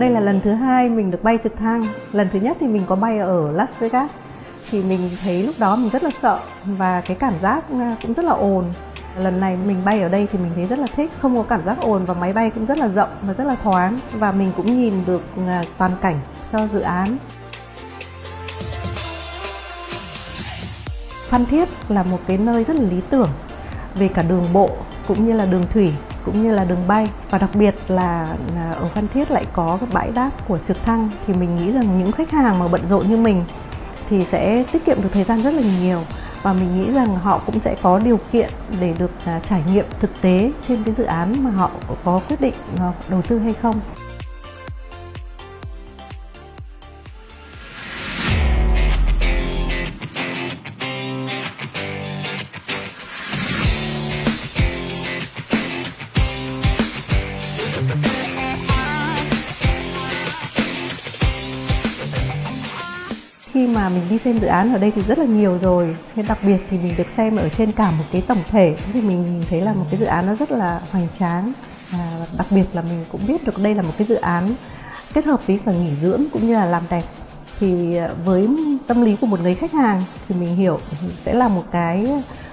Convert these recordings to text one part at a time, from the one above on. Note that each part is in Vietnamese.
Đây là lần thứ hai mình được bay trực thăng. Lần thứ nhất thì mình có bay ở Las Vegas. Thì mình thấy lúc đó mình rất là sợ và cái cảm giác à, cũng rất là ồn. Lần này mình bay ở đây thì mình thấy rất là thích, không có cảm giác ồn và máy bay cũng rất là rộng và rất là thoáng và mình cũng nhìn được à, toàn cảnh cho dự án. Phan Thiết là một cái nơi rất là lý tưởng về cả đường bộ cũng như là đường thủy cũng như là đường bay và đặc biệt là ở Phan Thiết lại có cái bãi đáp của trực thăng, thì mình nghĩ rằng những khách hàng mà bận rộn như mình thì sẽ tiết kiệm được thời gian rất là nhiều và mình nghĩ rằng họ cũng sẽ có điều kiện để được à, trải nghiệm thực tế trên cái dự án mà họ có quyết định à, đầu tư hay không. Khi mà mình đi xem dự án ở đây thì rất là nhiều rồi. Nên đặc biệt thì mình được xem ở trên cả một cái tổng thể. Thì mình thấy là một cái dự án nó rất là hoành tráng. À, đặc biệt là mình cũng biết được đây là một cái dự án kết hợp với cả nghỉ dưỡng cũng như là làm đẹp. Thì à, với tâm lý của một người khách hàng thì mình hiểu sẽ là một cái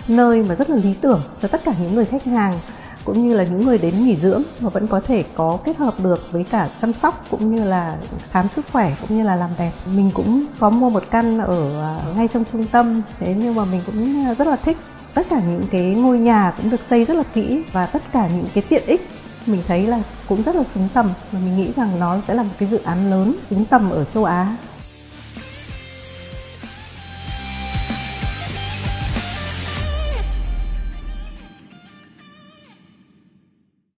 nơi mà rất là lý tưởng cho tất cả những người khách hàng cũng như là những người đến nghỉ dưỡng mà vẫn có thể có kết hợp được với cả chăm sóc cũng như là khám sức khỏe cũng như là làm đẹp. Mình cũng có mua một căn ở à, ngay trong trung tâm, thế nhưng mà mình cũng rất là thích. Tất cả những cái ngôi nhà cũng được xây rất là kỹ và tất cả những cái tiện ích mình thấy là cũng rất là xứng tầm. Và mình nghĩ rằng nó sẽ là một cái dự án lớn, xứng tầm ở châu Á.